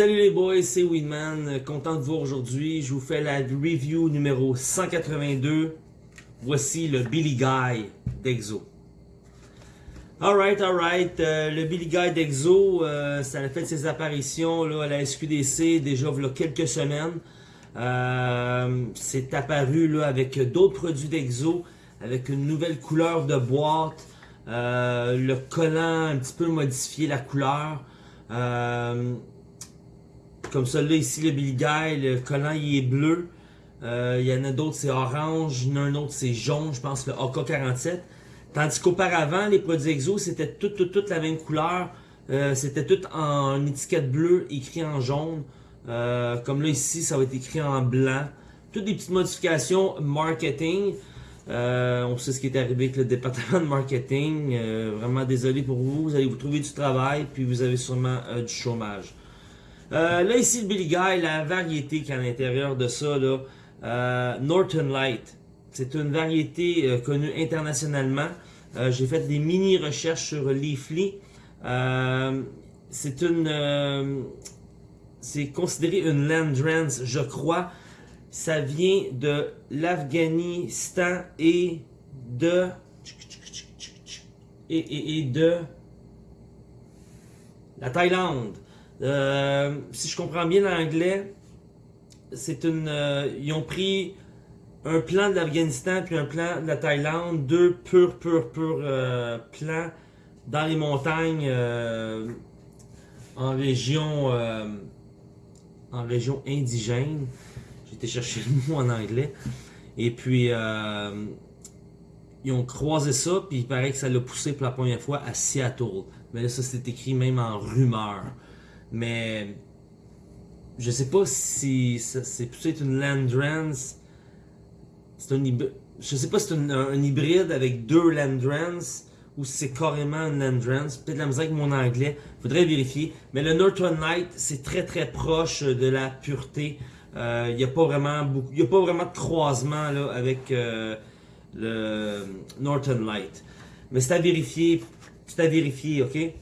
Salut les boys, c'est Weedman, content de vous aujourd'hui. Je vous fais la review numéro 182. Voici le Billy Guy d'Exo. Alright, alright, euh, le Billy Guy d'Exo, euh, ça a fait ses apparitions là, à la SQDC déjà il y a quelques semaines. Euh, c'est apparu là, avec d'autres produits d'Exo, avec une nouvelle couleur de boîte, le collant un petit peu modifié, la couleur. Comme celui-là ici, le Billy Guy, le collant il est bleu. Euh, il y en a d'autres c'est orange, il y en a un autre c'est jaune, je pense le AK-47. Tandis qu'auparavant, les produits EXO, c'était toute, toute, toute la même couleur. Euh, c'était tout en étiquette bleue, écrit en jaune. Euh, comme là ici, ça va être écrit en blanc. Toutes des petites modifications marketing. on sait ce qui est arrivé avec le département de marketing. vraiment désolé pour vous. Vous allez vous trouver du travail, puis vous avez sûrement du chômage. Euh, là, ici, le Billy Guy, la variété qui est à l'intérieur de ça, là, euh, Norton Light. C'est une variété euh, connue internationalement. J'ai fait des mini-recherches sur Leafly. c'est une... c'est considéré une Landrans, je crois. Ça vient de l'Afghanistan et de... Et de... La Thaïlande. Euh, si je comprends bien l'anglais, c'est une. Euh, ils ont pris un plan de l'Afghanistan puis un plan de la Thaïlande, deux purs, purs, purs euh, plans dans les montagnes en région en région indigène. Été chercher le mot en anglais. Et puis ils ont croisé ça, puis il paraît que ça l'a poussé pour la première fois à Seattle. Mais là, ça c'est écrit même en rumeur. Mais je sais pas si c'est peut-être une Landrans. C'est un Je sais pas si c'est un, hybride avec deux Landrans ou c'est carrément une Landrans. Peut-être la musique avec mon anglais. Faudrait vérifier. Mais le Northern Light, c'est très très proche de la pureté. Il euh, n'y a pas vraiment a pas vraiment de croisement là, avec euh, le Northern Light. Mais c'est à vérifier. C'est à vérifier, ok? Il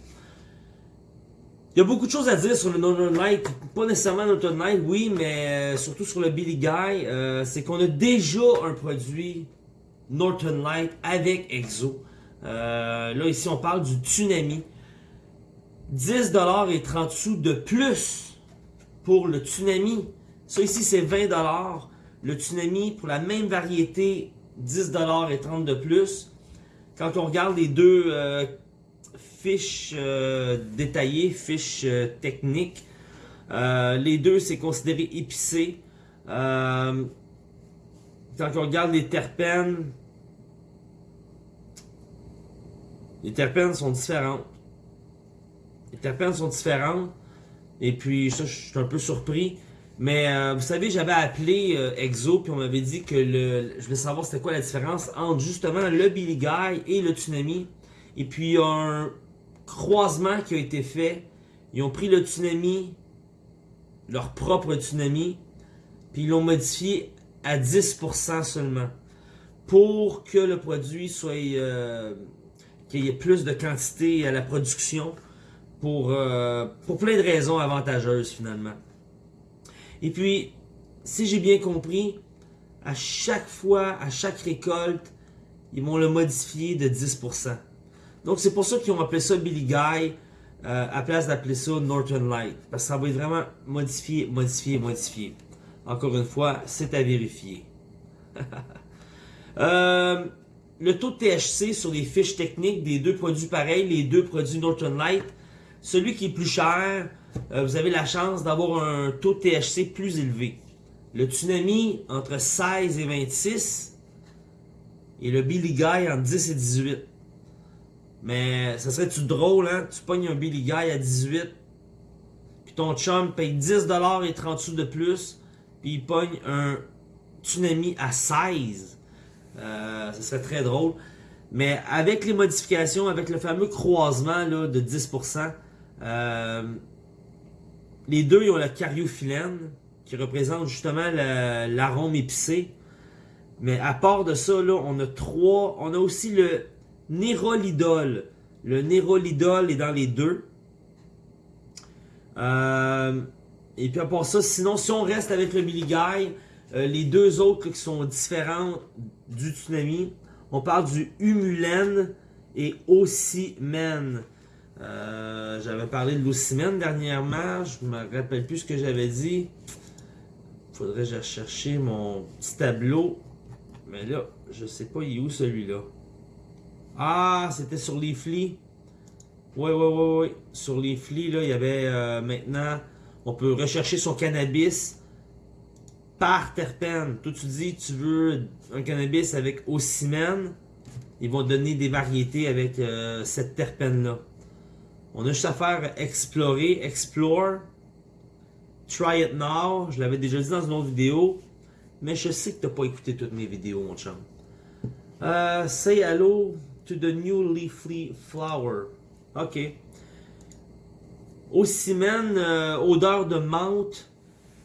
y a beaucoup de choses à dire sur le Northern Light, pas nécessairement Northern Light, oui, mais euh, surtout sur le Billy Guy, c'est qu'on a déjà un produit Northern Light avec EXO. Euh, là, ici, on parle du Tsunami. 10$ et 30 sous de plus pour le Tsunami. Ça ici, c'est 20$. Le Tsunami, pour la même variété, 10$ et 30 de plus. Quand on regarde les deux fiches euh, détaillées, fiches euh, techniques. Euh, les deux, c'est considéré épicé. quand on regarde les terpènes, les terpènes sont différentes. Les terpènes sont différentes. Et puis, ça, je suis un peu surpris. Mais vous savez, j'avais appelé Exo, puis on m'avait dit que le, je voulais savoir c'était quoi la différence entre justement le Billy Guy et le Tsunami. Et puis un, croisement qui a été fait. Ils ont pris le tsunami, leur propre tsunami, puis ils l'ont modifié à 10% seulement. Pour que le produit soit... Euh, qu'il y ait plus de quantité à la production pour, euh, pour plein de raisons avantageuses finalement. Et puis, si j'ai bien compris, à chaque fois, à chaque récolte, ils vont le modifier de 10%. Donc c'est pour ça qu'ils ont appelé ça Billy Guy euh, à place d'appeler ça Northern Light. Parce que ça va être vraiment modifié, modifié, modifié. Encore une fois, c'est à vérifier. Euh, le taux de THC sur les fiches techniques des deux produits pareils, les deux produits Northern Light, celui qui est plus cher, euh, vous avez la chance d'avoir un taux de THC plus élevé. Le Tsunami entre 16 et 26 et le Billy Guy entre 10 et 18. Mais ça serait-tu drôle, hein? Tu pognes un Billy Guy à 18, puis ton chum paye 10$ et 30 sous de plus, puis il pogne un Tsunami à 16. Euh, ça serait très drôle. Mais avec les modifications, avec le fameux croisement là, de 10%, euh, les deux ont la cariophyllène, qui représente justement l'arôme épicé. Mais à part de ça, on a trois. On a aussi le Nérolidol. Le Nérolidol est dans les deux. Euh, et puis à part ça, sinon, si on reste avec le Guy, euh, les deux autres qui sont différents du tsunami, on parle du Humulen et Osimen. Euh, j'avais parlé de l'Ocimène dernièrement, je me rappelle plus ce que j'avais dit. Faudrait que j'aille chercher mon petit tableau. Mais là, je sais pas il est où celui-là? Ah, c'était sur les flics. Oui, oui, oui, oui. Sur les flics, là, il y avait euh, maintenant, on peut rechercher son cannabis par terpène. Toi, tu dis, tu veux un cannabis avec ocimène. Ils vont donner des variétés avec euh, cette terpène-là. On a juste à faire explorer, explore, try it now. Je l'avais déjà dit dans une autre vidéo. Mais je sais que tu n'as pas écouté toutes mes vidéos, mon chum. Euh, say hello to the new leafy flower. Ok. Ocimène, euh, odeur de menthe.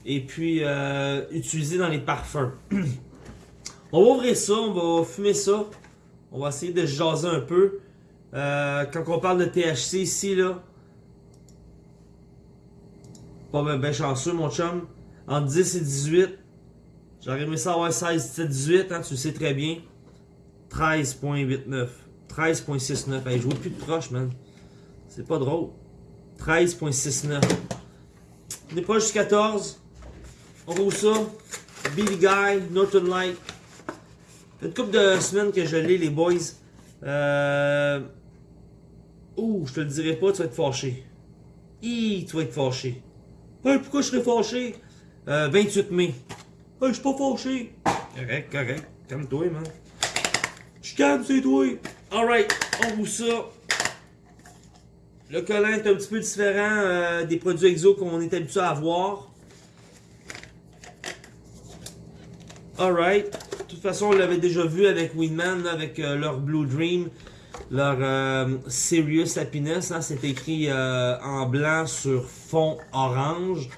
Et puis, euh, utilisé dans les parfums. on va ouvrir ça, on va fumer ça. On va essayer de jaser un peu. Euh, quand on parle de THC ici, là, pas bien chanceux, mon chum. Entre 10 et 18, j'aurais aimé ça avoir 16, 17, 18, hein, tu le sais très bien. 13.89. 13.69. Hey, je vois plus de proche, man. C'est pas drôle. 13.69. On est proche du 14. On roule ça. Billy Guy, Norton Light. Une couple de semaines que je l'ai, les boys. Euh... Ouh, je te le dirai pas, tu vas être fâché. Hi, tu vas être fâché. Hey, pourquoi je serais fâché? Euh, 28 mai. Hey, je suis pas fâché. Correct, correct. Calme-toi, man. Je calme, c'est toi. Alright, on vous ça. Le collant est un petit peu différent euh, des produits exo qu'on est habitué à avoir. Alright. De toute façon, on l'avait déjà vu avec Winman, avec euh, leur Blue Dream leur euh, Serious Happiness. Hein, c'est écrit euh, en blanc sur fond orange.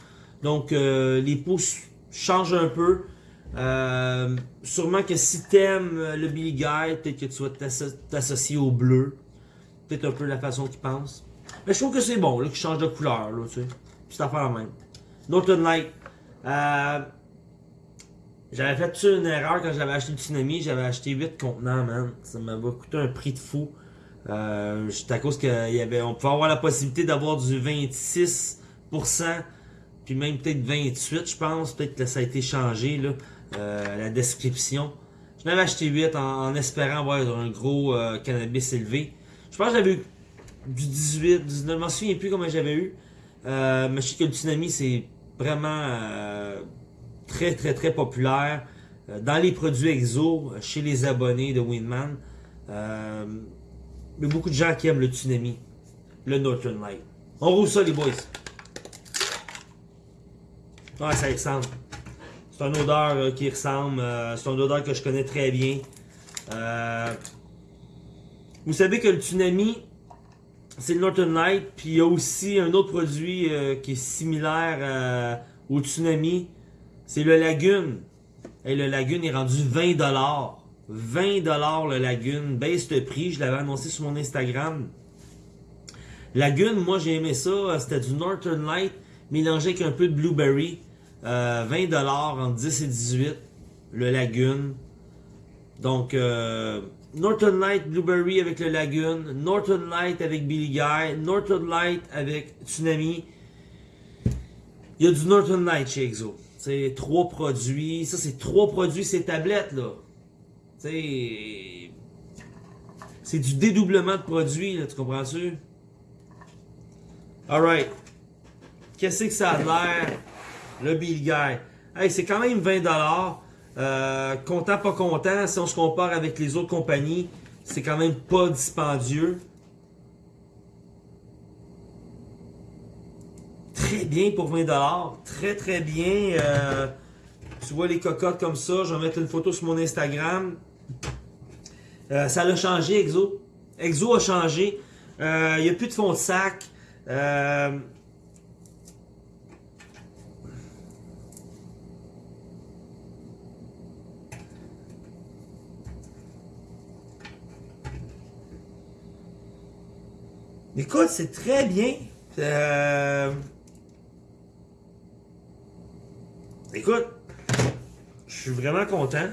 Donc les pouces changent un peu. sûrement que si t'aimes le Billy Guy, peut-être que tu vas t'associer au bleu. Peut-être un peu la façon qu'il pense. Mais je trouve que c'est bon, là, qu'il change de couleur, là, tu sais. C'est affaire même. Northern Light. J'avais fait une erreur quand j'avais acheté le Tsunami. J'avais acheté 8 contenants, man. Ça m'avait coûté un prix de fou. Euh, à cause qu'il y avait, on pouvait avoir la possibilité d'avoir du 26%, puis même peut-être 28, je pense. Peut-être que ça a été changé, là, euh, la description. Je n'avais acheté 8 en, espérant avoir un gros euh, cannabis élevé. Je pense que j'avais eu du 18, 19, je m'en souviens plus comment j'avais eu. Euh, mais je sais que le tsunami, c'est vraiment très, très, très populaire dans les produits exo, chez les abonnés de Winman. Euh, mais beaucoup de gens qui aiment le tsunami, le Northern Light. On roule ça, les boys. Ouais, ça ressemble. C'est une odeur euh, qui ressemble. Euh, c'est une odeur que je connais très bien. Euh, vous savez que le tsunami, c'est le Northern Light. Puis il y a aussi un autre produit qui est similaire au tsunami. C'est le Lagune. Et le Lagune est rendu 20$. 20$ le Lagune, baisse de prix, je l'avais annoncé sur mon Instagram. Lagune, moi j'ai aimé ça, c'était du Northern Light mélangé avec un peu de Blueberry. Euh, 20$ entre 10 et 18, le Lagune. Donc, euh, Northern Light Blueberry avec le Lagune, Northern Light avec Billy Guy, Northern Light avec Tsunami. Il y a du Northern Light chez Exo. C'est trois produits. Ça, c'est trois produits, ces tablettes, là. C'est du dédoublement de produits, tu comprends-tu? Alright. Qu'est-ce que ça a l'air? Le Bill Guy? Hey, c'est quand même 20$. Euh, content, pas content. Si on se compare avec les autres compagnies, c'est quand même pas dispendieux. très bien pour 20$. Très, très bien. Euh, tu vois les cocottes comme ça. Je vais mettre une photo sur mon Instagram. Euh, ça l'a changé, Exo. Exo a changé. Euh, Il n'y a plus de fond de sac. Euh... Écoute, c'est très bien. Écoute, je suis vraiment content.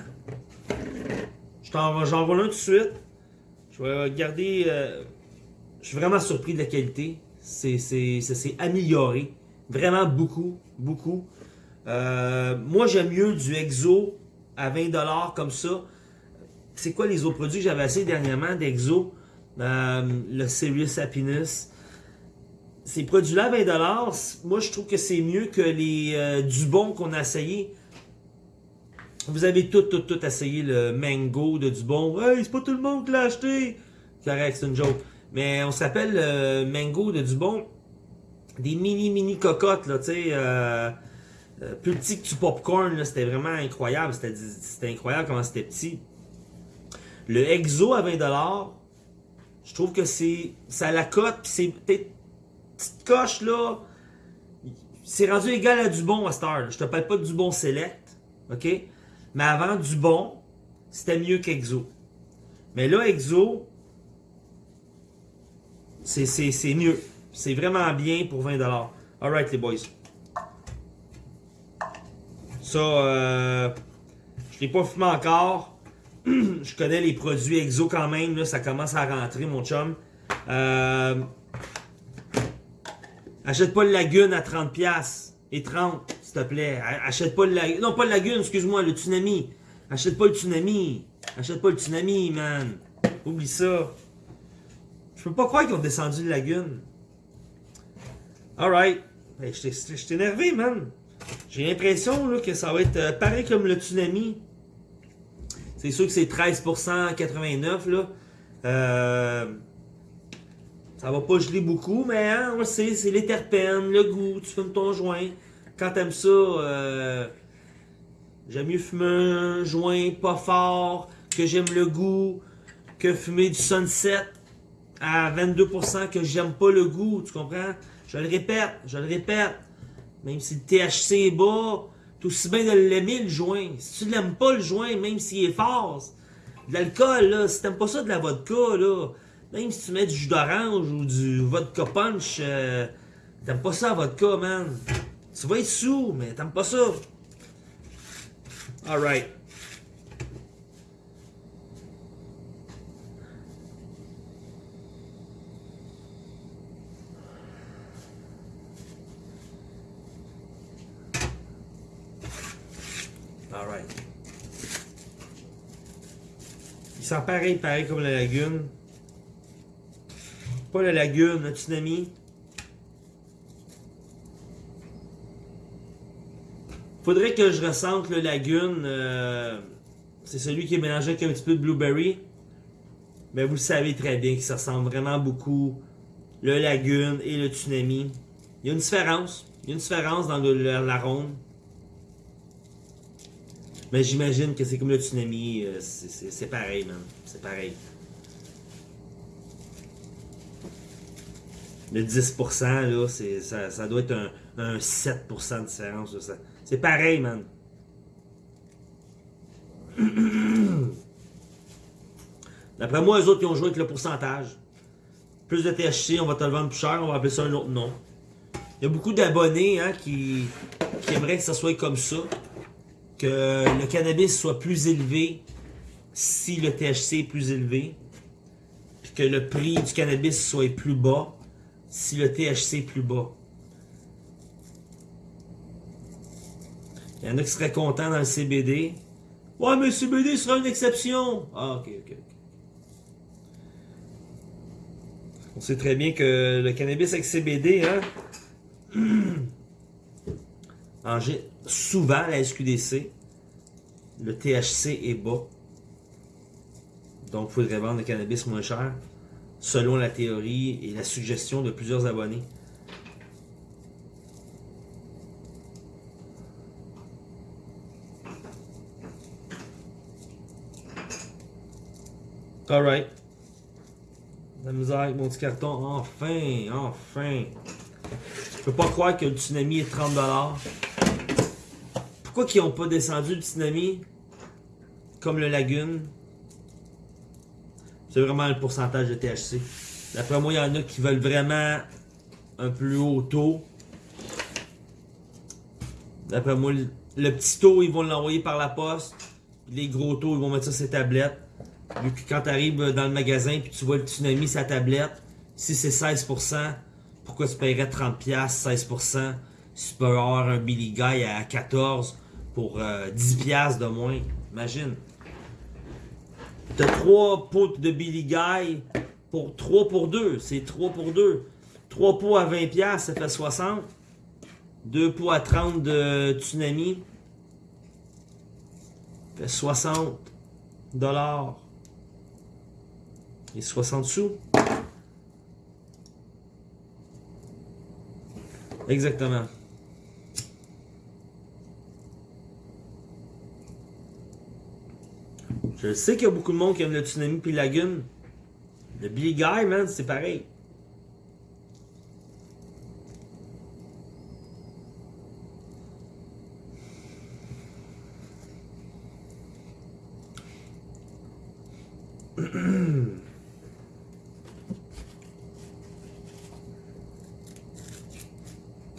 J'en vole un tout de suite. Je vais garder. Euh, je suis vraiment surpris de la qualité. C'est, ça s'est amélioré. Vraiment beaucoup, beaucoup. Euh, moi, j'aime mieux du Exo à 20$ comme ça. C'est quoi les autres produits que j'avais assez dernièrement d'Exo? Euh, le Serious Happiness. Ces produits-là à 20$, moi je trouve que c'est mieux que les euh, Dubon qu'on a essayé. Vous avez tout, tout, tout essayé le Mango de Dubon. Hey, c'est pas tout le monde qui l'a acheté! Correct, c'est une joke. Mais on s'appelle le Mango de Dubon. Des mini, mini cocottes, là, tu sais. Euh, euh, plus petit que du popcorn, c'était vraiment incroyable. C'était incroyable comment c'était petit. Le Exo à 20$, je trouve que c'est ça la cote, puis c'est petite coche là. C'est rendu égal à du bon à Star. Je te parle pas du bon Select, ok? Mais avant du bon, c'était mieux qu'Exo. Mais là, Exo, c'est mieux. C'est vraiment bien pour 20$. Alright les boys. Ça, euh, je l'ai pas fumé encore. je connais les produits Exo quand même. Là, ça commence à rentrer, mon chum. Euh, achète pas le Lagune à 30$ et 30, s'il te plaît. Achète pas le Lagune. Non, pas le Lagune, excuse-moi, le Tsunami. Achète pas le Tsunami. Achète pas le Tsunami, man. Oublie ça. Je peux pas croire qu'ils ont descendu le Lagune. Alright. je t'ai énervé, man. J'ai l'impression que ça va être euh, pareil comme le Tsunami. C'est sûr que c'est 13% 89 là. Euh, ça va pas geler beaucoup, mais hein, on sait, c'est les terpènes, le goût, tu fumes ton joint. Quand t'aimes ça, euh, j'aime mieux fumer un joint pas fort, que j'aime le goût, que fumer du sunset à 22% que j'aime pas le goût, tu comprends? Je le répète, je le répète. Même si le THC est bas, tout aussi bien de l'aimer le joint. Si tu l'aimes pas le joint, même s'il est fort, de l'alcool, là, si t'aimes pas ça de la vodka, là, même si tu mets du jus d'orange ou du vodka punch, euh, t'aimes pas ça vodka, man. Tu vas être sous, mais t'aimes pas ça. Alright. pareil, pareil comme la lagune. Pas la lagune, le tsunami? Faudrait que je ressente le lagune. Euh, c'est celui qui est mélangé avec un petit peu de blueberry. Mais vous le savez très bien que ça ressemble vraiment beaucoup. Le lagune et le tsunami. Il y a une différence. Il y a une différence dans l'arôme. Mais j'imagine que c'est comme le tsunami, euh, c'est pareil, man. C'est pareil. Le 10%, là, ça, ça doit être un, 7% de différence. C'est pareil, man. D'après moi, les autres qui ont joué avec le pourcentage. Plus de THC, on va te le vendre plus cher, on va appeler ça un autre nom. Il y a beaucoup d'abonnés hein, qui, qui aimeraient que ça soit comme ça que le cannabis soit plus élevé si le THC est plus élevé, puis que le prix du cannabis soit plus bas si le THC est plus bas. Il y en a qui seraient contents dans le CBD. Ouais, mais le CBD sera une exception. Ah, ok, ok. On sait très bien que le cannabis avec CBD, hein, en, souvent la SQDC, le THC est bas. Donc, il faudrait vendre le cannabis moins cher, selon la théorie et la suggestion de plusieurs abonnés. Alright. La misère avec mon petit carton. Enfin, enfin. Je peux pas croire que le tsunami est 30$. Pourquoi ils n'ont pas descendu le tsunami comme le lagune? C'est vraiment le pourcentage de THC. D'après moi, il y en a qui veulent vraiment un plus haut taux. D'après moi, le, petit taux, ils vont l'envoyer par la poste. Les gros taux, ils vont mettre ça sur les tablettes. Vu que quand tu arrives dans le magasin puis tu vois le tsunami sa tablette, si c'est 16%, pourquoi tu paierais 30$, 16%, si tu peux avoir un Billy Guy à 14$ pour euh, 10$ de moins? Imagine. T'as 3 pots de Billy Guy pour 3 pour 2. C'est 3 pour 2. 3 pots à 20$, ça fait 60. 2 pots à 30 de tsunami. Ça fait 60 dollars. Et 60 sous. Exactement. Je sais qu'il y a beaucoup de monde qui aime le tsunami puis Lagune. Le Billy Guy, man, c'est pareil.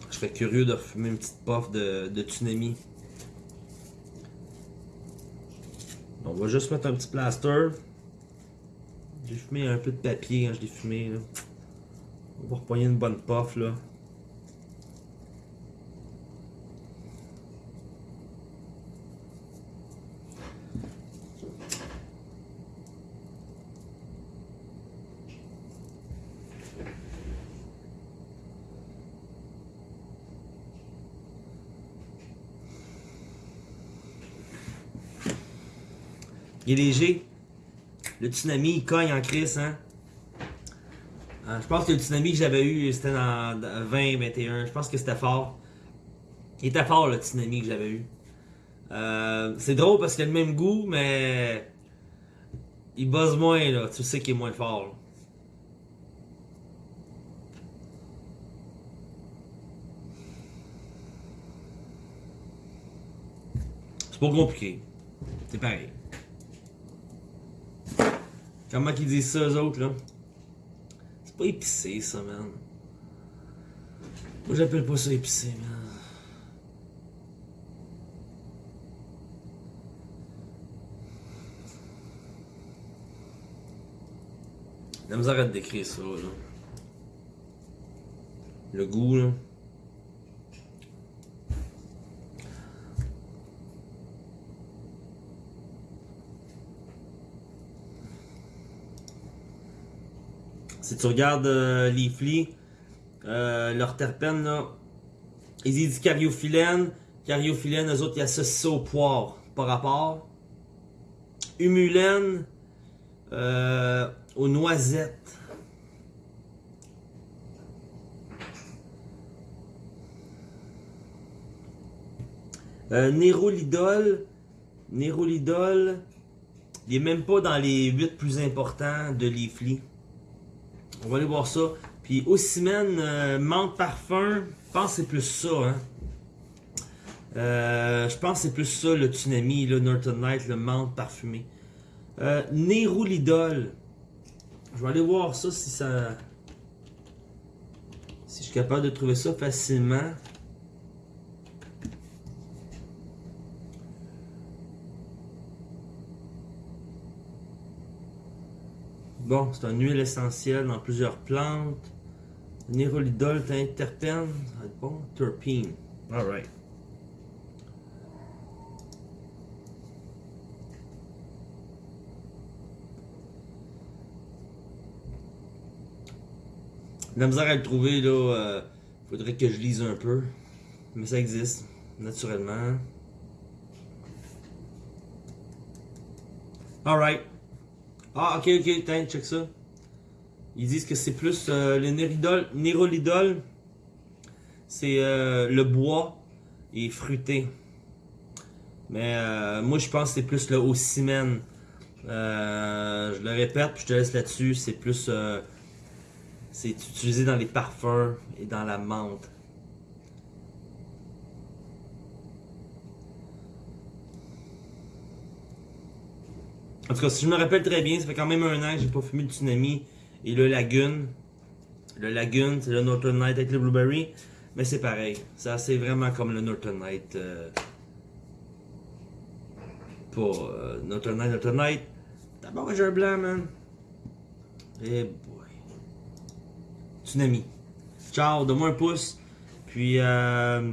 Je serais curieux de refumer une petite puff de, de tsunami. On va juste mettre un petit plaster. J'ai fumé un peu de papier quand je l'ai fumé. Là. On va repogner une bonne puff là. Léger. Le tsunami, il cogne en crise, hein. Euh, je pense que le tsunami que j'avais eu, c'était dans 2021. Je pense que c'était fort. Il était fort, le tsunami que j'avais eu. Euh, c'est drôle parce qu'il a le même goût, mais il buzz moins, là. Tu sais qu'il est moins fort. C'est pas compliqué. C'est pareil. Comment qu'ils disent ça, eux autres, là? C'est pas épicé, ça, man. Moi, j'appelle pas ça épicé, man. La misère à décrire ça, là. Le goût, là. Tu regardes euh, les flics, euh, leur terpène, là, ils disent cariophyllène. Cariophyllène, eux autres, ils associent ça au poire, par rapport. Humulène, euh, aux noisettes. Euh, Nérolidol, Nérolidol, il est même pas dans les 8 plus importants de l'IFLI. On va aller voir ça. Puis Ossimène, euh, menthe parfum, je pense que c'est plus ça. Hein. Euh, je pense que c'est plus ça le tsunami, le Northern Night, le menthe parfumé. Euh, Nérolidol. Je vais aller voir ça si ça. Si je suis capable de trouver ça facilement. C'est une huile essentielle dans plusieurs plantes. Nérolidol, terpène. Ça bon. Alright. La misère à le trouver, là, euh, faudrait que je lise un peu. Mais ça existe, naturellement. Alright. Ah, ok, ok, tiens, check ça. Ils disent que c'est plus euh, le néridol, nérolidol, c'est euh, le bois et fruité. Mais euh, moi, je pense que c'est plus le ocimène. Je le répète, puis je te laisse là-dessus. C'est plus. c'est utilisé dans les parfums et dans la menthe. En tout cas, si je me rappelle très bien, ça fait quand même un an que j'ai pas fumé de tsunami et le Lagoon. Le Lagoon, c'est le Northern Night avec le Blueberry. Mais c'est pareil. Ça, c'est vraiment comme le Northern Night. Euh, pas euh, Northern Night, Northern Night. D'abord, j'ai un blanc, man. Eh boy. Tsunami. Ciao, donne-moi un pouce. Puis, euh,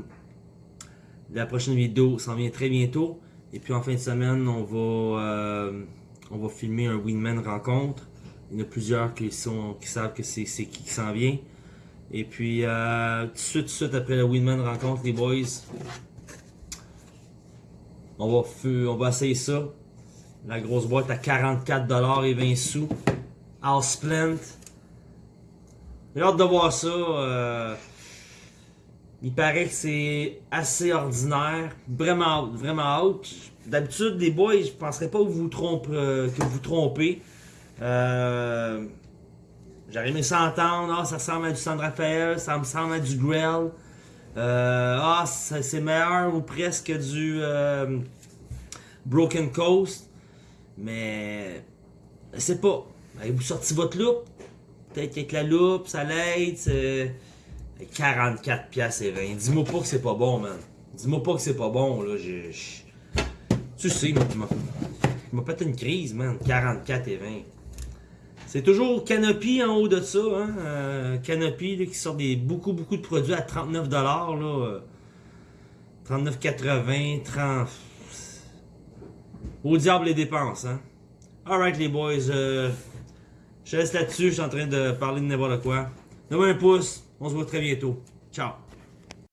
la prochaine vidéo s'en vient très bientôt. Et puis, en fin de semaine, on va, euh, on va filmer un Winman rencontre. Il y en a plusieurs qui, sont, qui savent que c'est qui qui s'en vient. Et puis, euh, tout de suite, tout de suite après le Winman rencontre, les boys, on va, on va essayer ça. La grosse boîte à 44$ et 20 sous. House Plant. J'ai hâte de voir ça. euh, il paraît que c'est assez ordinaire. Vraiment vraiment out. D'habitude, les boys, je penserais pas que vous, trompe, euh, que vous trompez. Euh, J'aurais aimé s'entendre. Ah, ça ressemble à du San Rafael, ça me semble à du Grell. Euh, ah, c'est meilleur ou presque du euh, Broken Coast. Mais c'est pas. Avez-vous sorti votre loupe? Peut-être qu'avec la loupe, ça l'aide. c'est 44 piastres et 20. Dis-moi pas que c'est pas bon, man. Dis-moi pas que c'est pas bon, là. Tu sais, tu m'as fait une crise, man. 44 et 20. C'est toujours Canopy en haut de ça, hein. Euh, Canopy là, qui sort des, beaucoup, beaucoup de produits à 39$, là. euh, 39,80, 30... Au diable les dépenses, hein. Alright, les boys, euh, je laisse là-dessus, je suis en train de parler de n'importe quoi. Donne-moi un pouce, on se voit très bientôt. Ciao.